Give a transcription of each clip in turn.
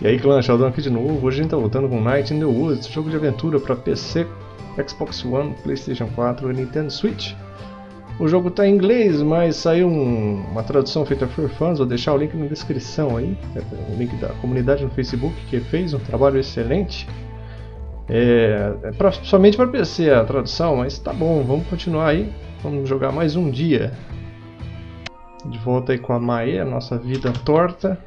E aí clã, Sheldon aqui de novo, hoje a gente tá voltando com Night in the Woods, jogo de aventura para PC, Xbox One, Playstation 4 e Nintendo Switch. O jogo tá em inglês, mas saiu um, uma tradução feita por fãs, vou deixar o link na descrição aí, o link da comunidade no Facebook que fez um trabalho excelente. É, é pra, somente para PC a tradução, mas tá bom, vamos continuar aí, vamos jogar mais um dia. De volta aí com a Mae, a nossa vida torta.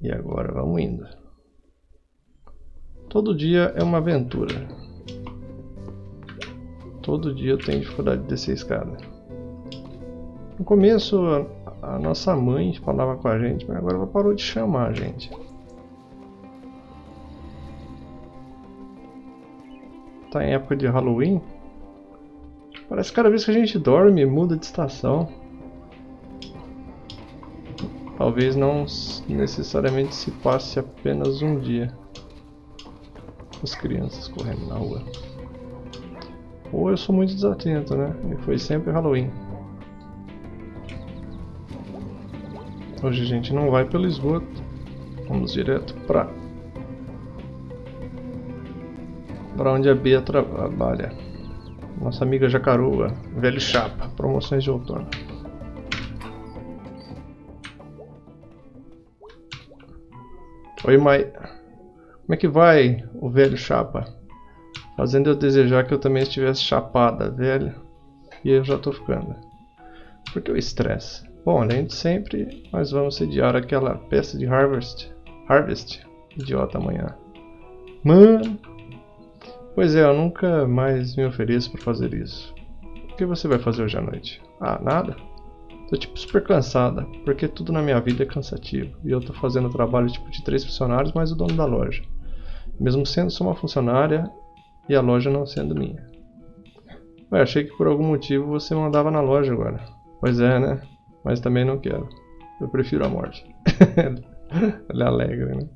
E agora vamos indo. Todo dia é uma aventura. Todo dia eu tenho dificuldade de descer a escada. No começo a, nossa mãe falava com a gente, mas agora ela parou de chamar a gente. Tá em época de Halloween. Parece que cada vez que a gente dorme muda de estação. Talvez não necessariamente se passe apenas um dia. As crianças correndo na rua. Ou eu sou muito desatento, né? E foi sempre Halloween. Hoje a gente não vai pelo esgoto. Vamos direto pra... Pra onde a Bia trabalha. Nossa amiga Jacaroa, velho chapa, promoções de outono. Oi, Mai. Como é que vai o velho chapa? Fazendo eu desejar que eu também estivesse chapada, velho. E eu já tô ficando. Por que o estresse? Bom, além de sempre, nós vamos sediar aquela peça de Harvest. Harvest. Idiota amanhã. Mano. Pois é, eu nunca mais me ofereço para fazer isso. O que você vai fazer hoje à noite? Ah, nada? Tô tipo super cansada, porque tudo na minha vida é cansativo. E eu tô fazendo o trabalho tipo de três funcionários mais o dono da loja. Mesmo sendo só uma funcionária e a loja não sendo minha. Ué, achei que por algum motivo você mandava na loja agora. Pois é, né? Mas também não quero. Eu prefiro a morte. Ele é alegre, né?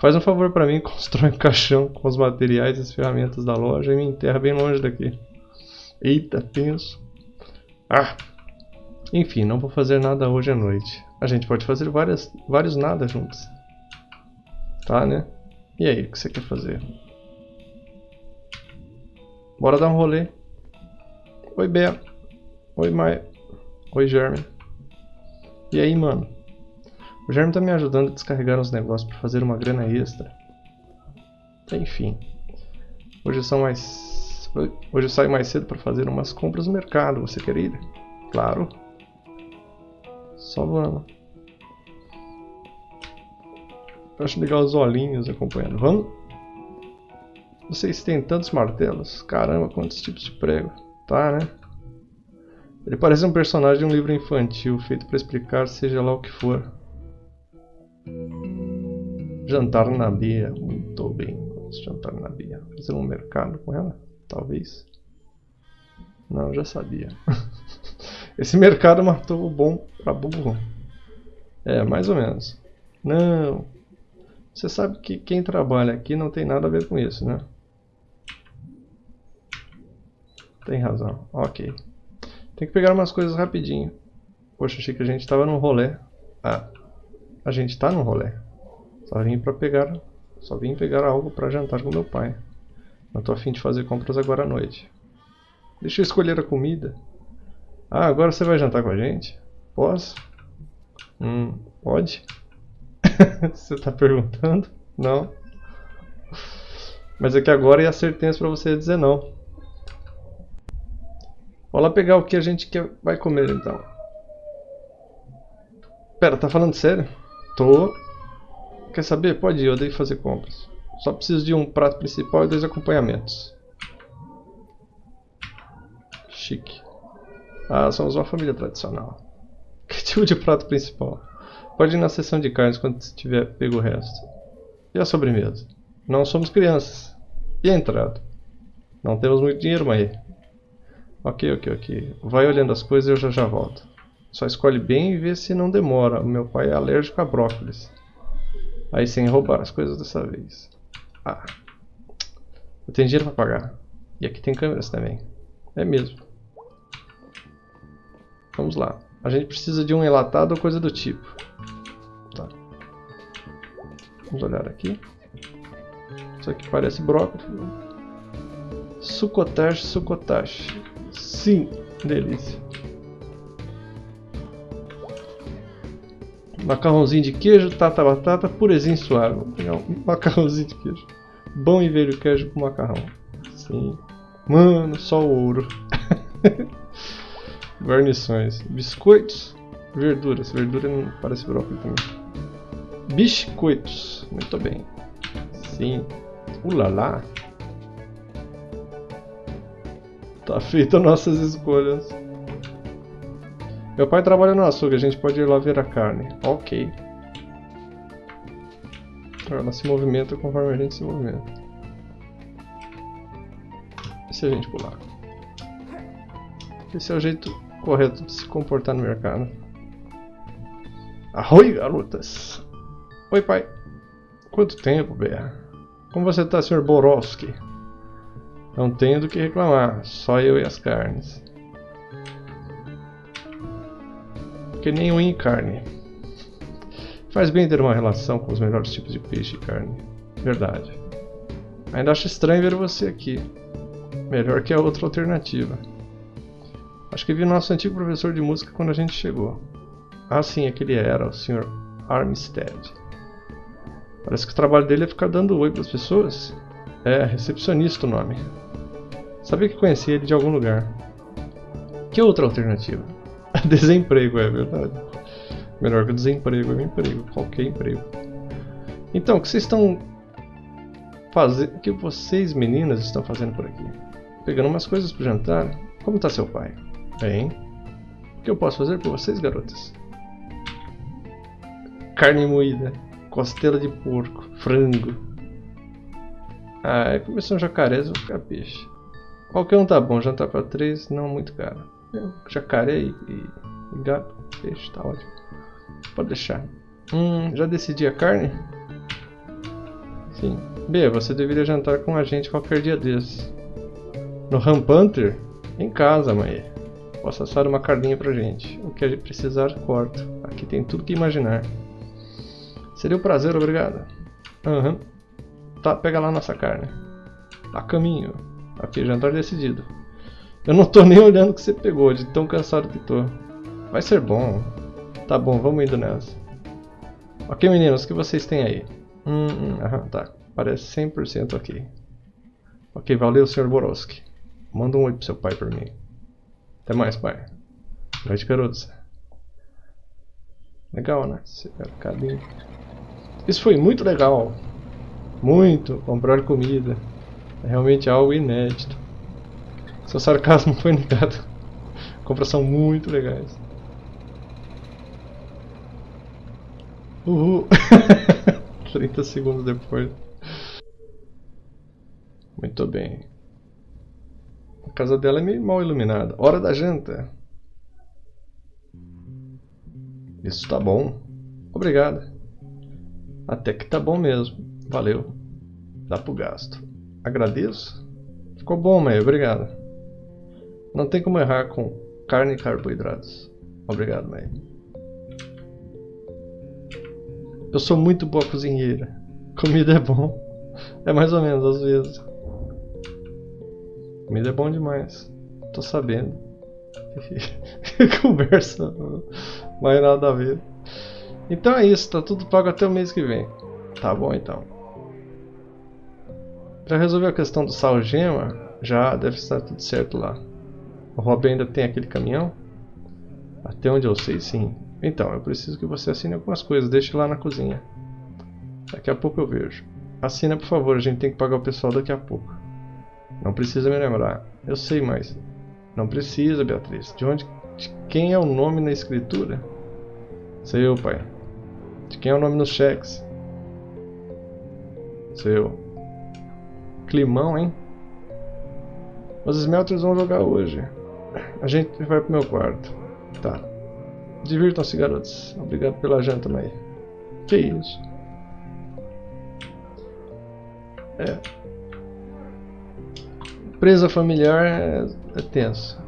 Faz um favor para mim, constrói um caixão com os materiais e as ferramentas da loja e me enterra bem longe daqui. Eita, tenso. Ah, enfim, não vou fazer nada hoje à noite. A gente pode fazer várias, vários nada juntos. Tá, né? E aí, o que você quer fazer? Bora dar um rolê. Oi, Bea. Oi, Maia. Oi, Germe. E aí, mano? O Germe tá me ajudando a descarregar uns negócios para fazer uma grana extra. Enfim. Hoje são mais... Hoje eu saio mais cedo para fazer umas compras no mercado. Você quer ir? Claro. Só vamos. Acho legal os olhinhos acompanhando. Vamos? Vocês têm tantos martelos. Caramba, quantos tipos de prego. Tá, né? Ele parece um personagem de um livro infantil, feito para explicar seja lá o que for. Jantar na Bia. Muito bem. Vamos jantar na Bia. Fazer um mercado com ela? Talvez. Não, já sabia. Esse mercado matou o bom pra burro. É, mais ou menos. Não. Você sabe que quem trabalha aqui não tem nada a ver com isso, né? Tem razão. Ok. Tem que pegar umas coisas rapidinho. Poxa, achei que a gente estava num rolê. Ah, a gente está num rolê. Só vim para pegar, só vim pegar algo para jantar com meu pai. Não tô afim de fazer compras agora à noite. Deixa eu escolher a comida. Ah, agora você vai jantar com a gente? Posso? Hum, pode? você tá perguntando? Não. Mas é que agora ia ser tenso pra você dizer não. Vou lá pegar o que a gente quer, vai comer então. Pera, tá falando sério? Tô. Quer saber? Pode ir, eu dei fazer compras. Só preciso de um prato principal e dois acompanhamentos. Chique. Ah, somos uma família tradicional. Tipo de prato principal? Pode ir na seção de carnes quando tiver pego o resto. E a sobremesa? Não somos crianças. E a entrada? Não temos muito dinheiro, mãe. Ok, ok, ok. Vai olhando as coisas e eu já já volto. Só escolhe bem e vê se não demora. O meu pai é alérgico a brócolis. Aí sem roubar as coisas dessa vez. Ah. Eu tenho dinheiro para pagar. E aqui tem câmeras também. É mesmo. Vamos lá. A gente precisa de um enlatado ou coisa do tipo. Tá. Vamos olhar aqui. Isso aqui parece brócolis. Sucotache, sucotache. Sim, delícia. Macarrãozinho de queijo, tata batata, purezinho suave. Vou pegar um macarrãozinho de queijo. Bom e velho queijo com macarrão. Sim. Mano, só ouro. Guarnições. Biscoitos. Verduras. Verdura não parece brócolis também. Biscoitos. Muito bem. Sim. Ulala. Tá feita nossas escolhas. Meu pai trabalha no açougue, a gente pode ir lá ver a carne. Ok. Ela se movimenta conforme a gente se movimenta. E se a gente pular? Esse é o jeito correto de se comportar no mercado. Arroi, garotas! Oi, pai. Quanto tempo, Bea? Como você tá, Sr. Borowski? Não tenho do que reclamar, só eu e as carnes. que nem unha e carne. Faz bem ter uma relação com os melhores tipos de peixe e carne. Verdade. Ainda acho estranho ver você aqui. Melhor que a outra alternativa. Acho que vi nosso antigo professor de música quando a gente chegou. Ah, sim, aquele era, o Sr. Armstead. Parece que o trabalho dele é ficar dando oi para as pessoas. É, recepcionista o nome. Sabia que conhecia ele de algum lugar. Que outra alternativa? Desemprego, é verdade. Melhor que desemprego é um emprego, qualquer emprego. Então, o que vocês estão fazendo? O que vocês meninas estão fazendo por aqui? Pegando umas coisas pro jantar? Como está seu pai? Bem. O que eu posso fazer por vocês, garotas? Carne moída, costela de porco, frango. Ah, é começou um jacarés, vou ficar peixe. Qualquer um tá bom, jantar para três, não muito caro. Jacaré e, e, gato, peixe, tá ótimo. Pode deixar. Hum, já decidi a carne? Sim. B, você deveria jantar com a gente qualquer dia desses. No Rampanther? Em casa, mãe. Posso assar uma carninha pra gente. O que a gente precisar, corto. Aqui tem tudo que imaginar. Seria um prazer, obrigado. Aham. Uhum. Tá, pega lá nossa carne. A caminho. Aqui, jantar decidido. Eu não tô nem olhando o que você pegou, de tão cansado que tô. Vai ser bom. Tá bom, vamos indo nessa. Ok, meninos, o que vocês têm aí? Hum, hum aham, tá. Parece 100% ok. Ok, valeu, Sr. Borowski. Manda um oi pro seu pai por mim. Até mais, pai. Noite, garotos. Legal, né? Isso foi muito legal. Muito. Comprar comida. É realmente algo inédito. Seu sarcasmo foi negado. Compras são muito legais. Uhul. 30 segundos depois. Muito bem. Casa dela é meio mal iluminada. Hora da janta. Isso tá bom. Obrigado. Até que tá bom mesmo. Valeu. Dá pro gasto. Agradeço. Ficou bom, mãe. Obrigado. Não tem como errar com carne e carboidratos. Obrigado, mãe. Eu sou muito boa cozinheira. Comida é bom. É mais ou menos às vezes. Comida é bom demais. Tô sabendo. Conversa. Mais nada a ver. Então é isso, tá tudo pago até o mês que vem. Tá bom então. Para resolver a questão do sal gema, já deve estar tudo certo lá. O Rob ainda tem aquele caminhão? Até onde eu sei, sim. Então, eu preciso que você assine algumas coisas. Deixe lá na cozinha. Daqui a pouco eu vejo. Assina, por favor. A gente tem que pagar o pessoal daqui a pouco. Não precisa me lembrar. Eu sei, mas... Não precisa, Beatriz. De onde... De quem é o nome na escritura? Sei eu, pai. De quem é o nome nos cheques? Sei eu. Climão, hein? Os Smelters vão jogar hoje. A gente vai pro meu quarto. Tá. Divirtam-se, garotos. Obrigado pela janta, mãe. Que isso? É. Presa familiar é, é, tenso.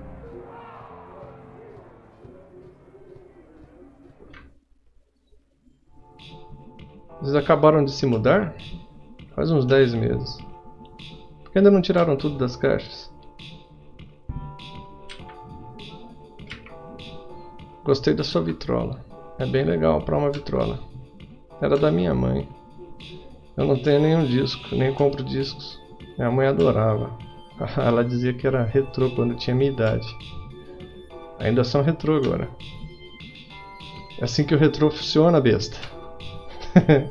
Eles acabaram de se mudar? Faz uns 10 meses. Por que ainda não tiraram tudo das caixas? Gostei da sua vitrola. É bem legal para uma vitrola. Era da minha mãe. Eu não tenho nenhum disco, nem compro discos. Minha mãe adorava. Ela dizia que era retrô quando tinha minha idade. Ainda são retrô agora. É assim que o retrô funciona, besta.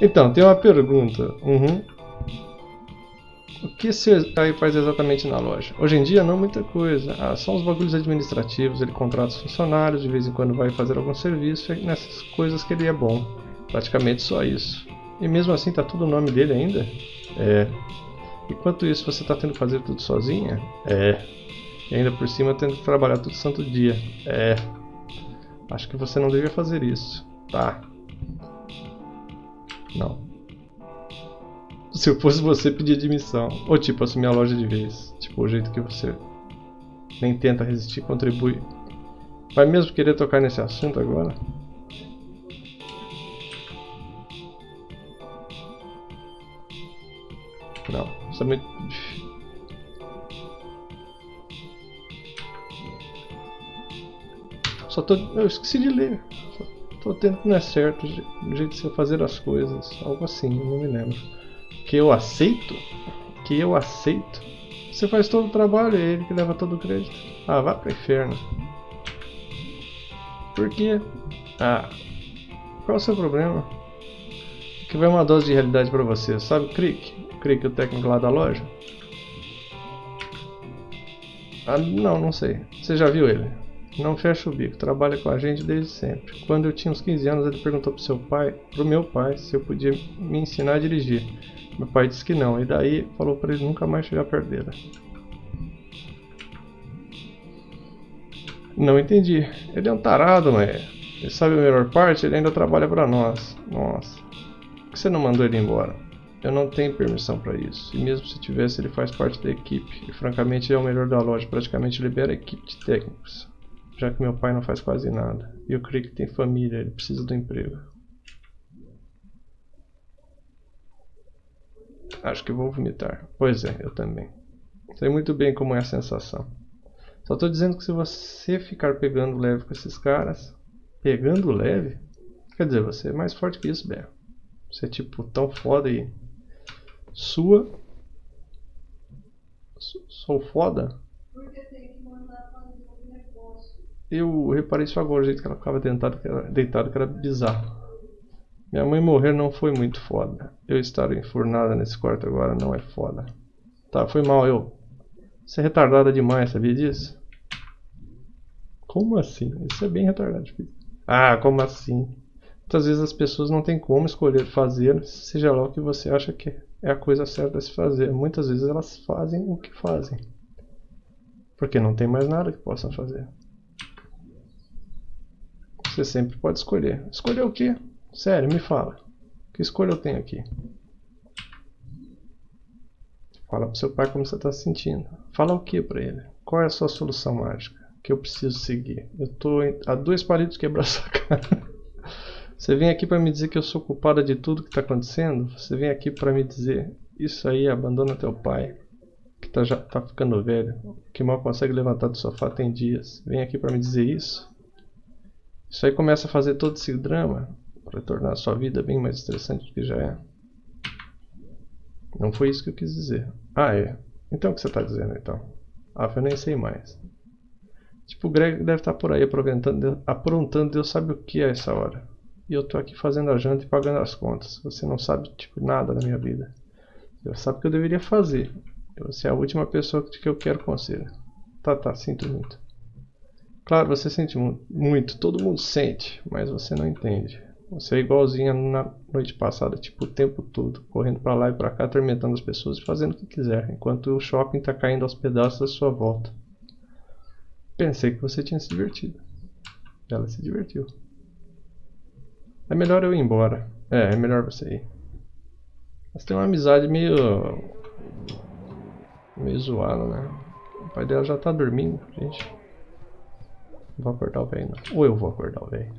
então, tem uma pergunta. Uhum. O que esse aí faz exatamente na loja? Hoje em dia, não muita coisa. Ah, são os bagulhos administrativos. Ele contrata os funcionários, de vez em quando vai fazer algum serviço. E nessas coisas que ele é bom. Praticamente só isso. E mesmo assim, tá tudo o nome dele ainda? É. Enquanto isso, você está tendo que fazer tudo sozinha? É. E ainda por cima, tendo que trabalhar todo santo dia? É. Acho que você não devia fazer isso. Tá. Não. Se eu fosse você, pedir admissão. Ou tipo, assumir a loja de vez. Tipo, o jeito que você nem tenta resistir, contribui. Vai mesmo querer tocar nesse assunto agora? É. Só tô... Eu esqueci de ler. Só tô tendo que não é certo o jeito de você fazer as coisas. Algo assim, não me lembro. Que eu aceito? Que eu aceito? Você faz todo o trabalho, é ele que leva todo o crédito. Ah, vá pro inferno. Por quê? Ah, qual é o seu problema? Que vai uma dose de realidade pra você, sabe, Crick? Creio que o técnico lá da loja. Ah, não, não sei. Você já viu ele? Não fecha o bico, trabalha com a gente desde sempre. Quando eu tinha uns 15 anos, ele perguntou pro seu pai, pro meu pai, se eu podia me ensinar a dirigir. Meu pai disse que não, e daí falou para ele nunca mais chegar perto dele. Não entendi. Ele é um tarado, mas ele sabe a melhor parte, ele ainda trabalha para nós. Nossa. Por que você não mandou ele embora? Eu não tenho permissão para isso. E mesmo se tivesse, ele faz parte da equipe. E francamente é o melhor da loja. Praticamente libera a equipe de técnicos. Já que meu pai não faz quase nada. E o Crick tem família, ele precisa do emprego. Acho que vou vomitar. Pois é, eu também. Sei muito bem como é a sensação. Só estou dizendo que se você ficar pegando leve com esses caras... Pegando leve? Quer dizer, você é mais forte que isso, Bé. Você é tipo tão foda e sua. Sou foda? Porque tem que mandar fazer negócio. Eu reparei isso agora, o jeito que ela ficava deitado, que era, deitado, que era bizarro. Minha mãe morrer não foi muito foda. Eu estar enfurnada nesse quarto agora não é foda. Tá, foi mal eu. Você é retardada demais, sabia disso? Como assim? Isso é bem retardado. Filho. Ah, como assim? Muitas vezes as pessoas não têm como escolher fazer, seja lá o que você acha que é a coisa certa a se fazer. Muitas vezes elas fazem o que fazem. Porque não tem mais nada que possam fazer. Você sempre pode escolher. Escolher o que? Sério, me fala. Que escolha eu tenho aqui? Fala pro seu pai como você está se sentindo. Fala o que para ele? Qual é a sua solução mágica? Que eu preciso seguir? Eu tô a dois palitos quebrar sua cara. Você vem aqui para me dizer que eu sou culpada de tudo que está acontecendo? Você vem aqui para me dizer isso aí, abandona teu pai, que tá, já tá ficando velho, que mal consegue levantar do sofá tem dias. Vem aqui para me dizer isso? Isso aí começa a fazer todo esse drama para tornar a sua vida bem mais estressante do que já é. Não foi isso que eu quis dizer. Ah, é. Então o que você está dizendo então? Ah, eu nem sei mais. Tipo, o Greg deve estar tá por aí aprontando, aprontando Deus sabe o que é essa hora. E eu tô aqui fazendo a janta e pagando as contas. Você não sabe, tipo, nada da minha vida. Você sabe o que eu deveria fazer. Você é a última pessoa que eu quero conselho. Tá, tá, sinto muito. Claro, você sente muito, todo mundo sente, mas você não entende. Você é igualzinha na noite passada, tipo, o tempo todo, correndo para lá e para cá, atormentando as pessoas e fazendo o que quiser, enquanto o shopping tá caindo aos pedaços à sua volta. Pensei que você tinha se divertido. Ela se divertiu. É melhor eu ir embora. É, é melhor você ir. Mas tem uma amizade meio... Meio zoada, né? O pai dela já tá dormindo, gente. Não vou acordar o velho, não. Ou eu vou acordar o velho.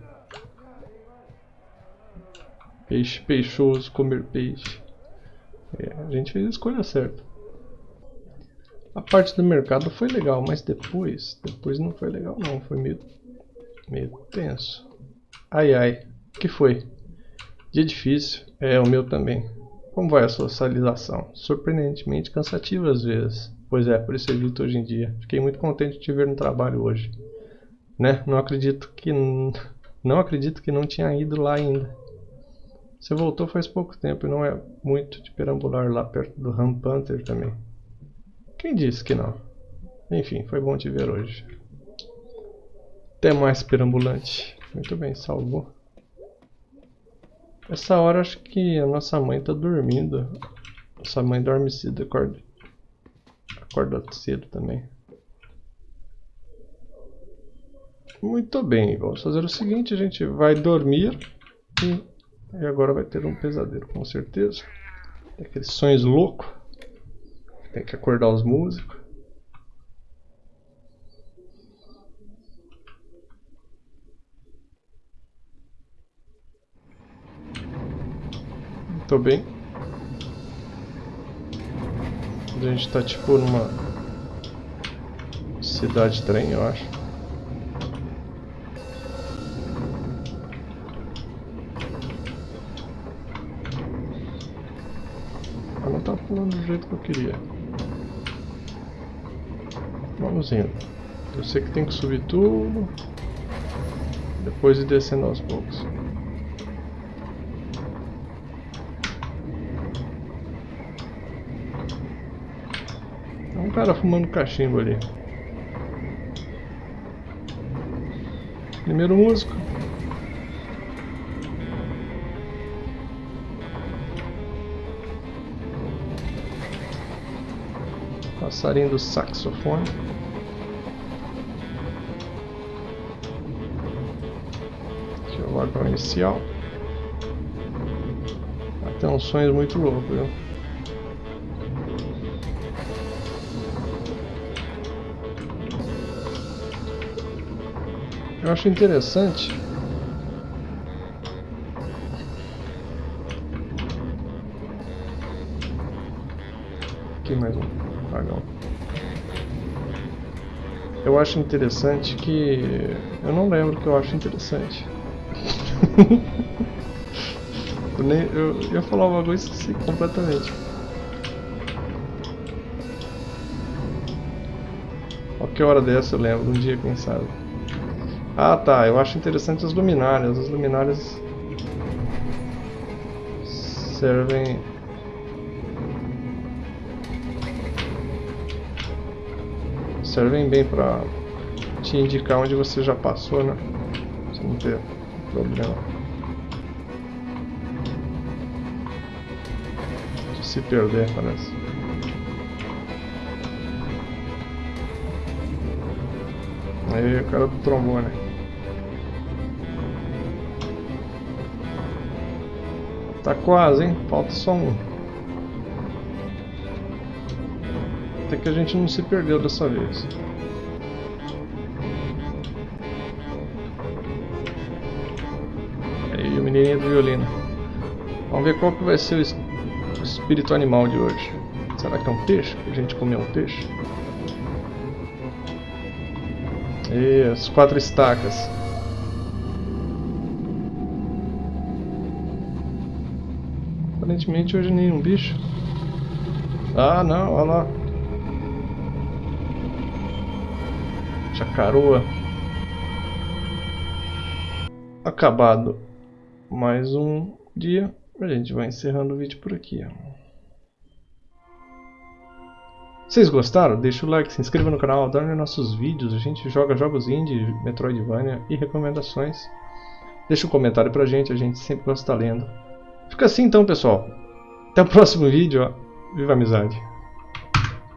Peixe peixoso, comer peixe. É, a gente fez a escolha certa. A parte do mercado foi legal, mas depois, depois não foi legal não, foi meio, meio tenso. Ai ai, que foi? Dia difícil, é o meu também. Como vai a socialização? Surpreendentemente cansativa às vezes. Pois é, por isso evito hoje em dia. Fiquei muito contente de te ver no trabalho hoje. Né? Não acredito que não acredito que não tinha ido lá ainda. Você voltou faz pouco tempo e não é muito de perambular lá perto do Ram Panther também. Quem disse que não? Enfim, foi bom te ver hoje. Até mais perambulante. Muito bem, salvou. Essa hora acho que a nossa mãe tá dormindo. Nossa mãe dorme cedo, acorda, acorda cedo também. Muito bem, vamos fazer o seguinte, a gente vai dormir e, e agora vai ter um pesadelo, com certeza. Aqueles sonhos loucos. Tem que acordar os músicos. Tô bem. A gente tá tipo numa cidade trem, eu acho. Ela não tá pulando do jeito que eu queria. Vamos indo. Eu sei que tem que subir tudo. Depois ir descendo aos poucos. Cara fumando cachimbo ali. Primeiro músico. Passarinho do saxofone. Aqui é o inicial. Até uns sonhos muito loucos, viu? Eu acho interessante Aqui mais um vagão. Eu acho interessante que... Eu não lembro que eu acho interessante. eu, nem, eu ia falar uma coisa e esqueci completamente. Qualquer hora dessa eu lembro, um dia quem sabe. Ah tá, eu acho interessante as luminárias. As luminárias servem servem bem pra te indicar onde você já passou, né? Você não ter problema de se perder, parece. Aí o cara do trombone. Tá quase, hein? Falta só um. Até que a gente não se perdeu dessa vez. Aí o menininho do violino. Vamos ver qual que vai ser o espírito animal de hoje. Será que é um peixe? A gente comeu um peixe? E as quatro estacas. Aparentemente hoje nenhum bicho. Ah, não, olha lá. Chacaroa. Acabado mais um dia. A gente vai encerrando o vídeo por aqui. Vocês gostaram? Deixa o like, se inscreva no canal, adore nossos vídeos. A gente joga jogos indie, Metroidvania e recomendações. Deixa um comentário pra gente, a gente sempre gosta de estar lendo. Fica assim então, pessoal. Até o próximo vídeo. Viva a amizade.